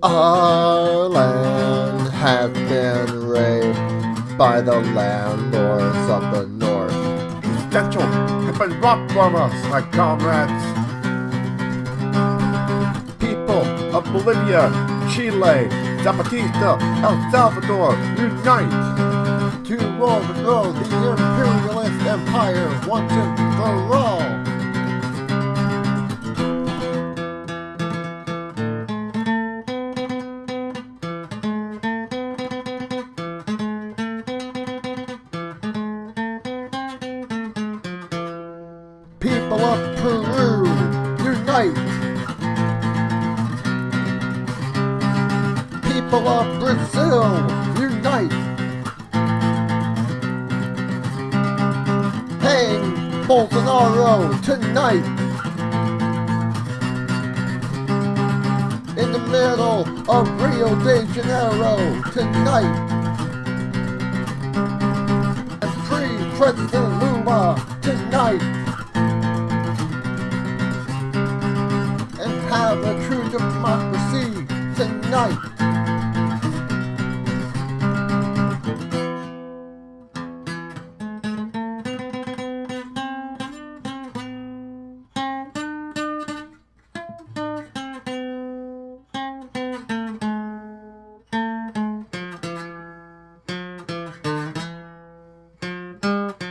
Our land has been raped by the landlords of the north. These has have been robbed from us, my comrades. People of Bolivia, Chile, Zapatista, El Salvador, unite! To overthrow the imperialist empire once and for all! People of Brazil, unite! Hang Bolsonaro tonight! In the middle of Rio de Janeiro tonight! And free President Lula tonight! have a true democracy tonight. Thank